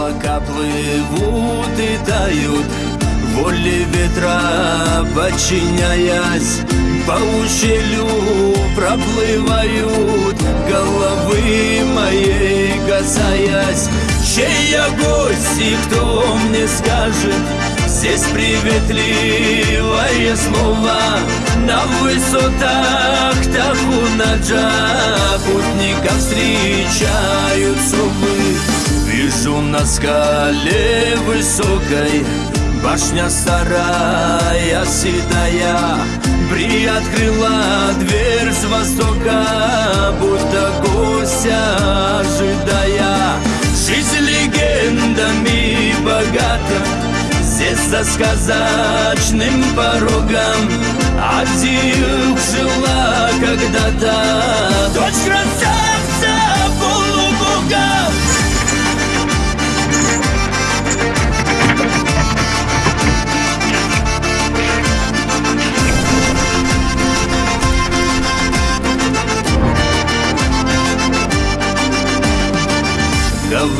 Облака плывут и тают Воле ветра подчиняясь. По ущелью проплывают Головы моей касаясь. Чей я гость и кто мне скажет? Здесь приветливое слово. На высотах Тахунаджа Путников встречают на скале высокой Башня старая, седая. Приоткрыла дверь с востока Будто гостя ожидая. Жизнь легендами богата Здесь за сказочным порогом. Один жила когда-то Дочь красавца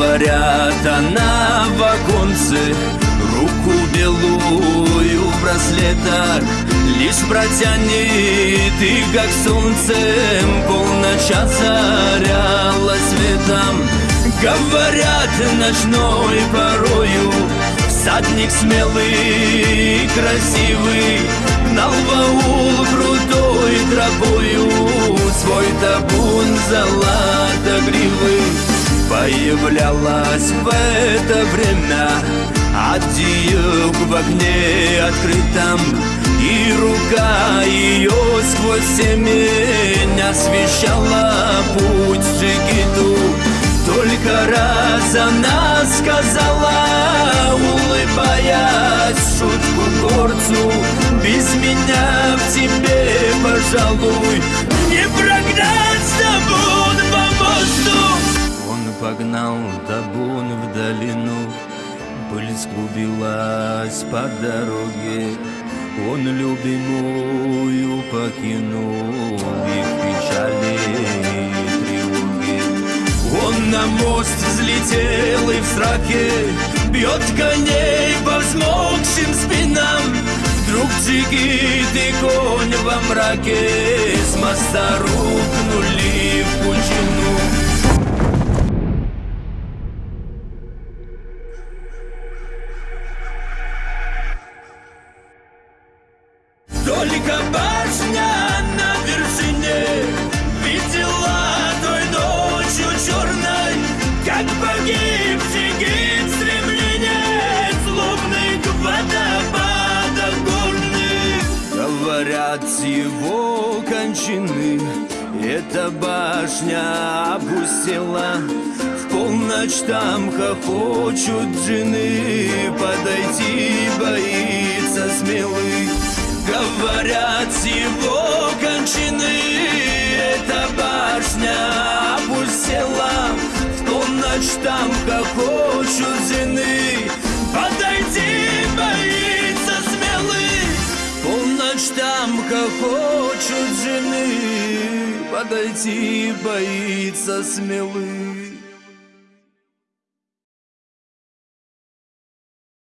Говорят, она в оконце. Руку белую в браслетах Лишь протянет и как солнцем Полночь озаряла светом. Говорят, ночной порою Всадник смелый и красивый Гнал в аул крутой тропою Свой табун золотогривый Появлялась в это время. Аддиюк в огне открытом И рука ее сквозь семень Освещала путь Джигиту Только раз она сказала Улыбаясь шутку горцу Без меня в тебе, пожалуй Не прогнать по мосту Он погнал табун в долину. Пыль склубилась по дороге. Он любимую покинул И в печали и тревоге. Он на мост взлетел и в страхе. Бьет коней по взмокшим спинам. Вдруг джигит и конь во мраке. С моста рухнули его кончины. Эта башня опустела. В полночь там хохочут джины. Подойти боится смелый Говорят, его кончины. Эта башня опустела. В полночь там хохочут зины Подойти боится смелый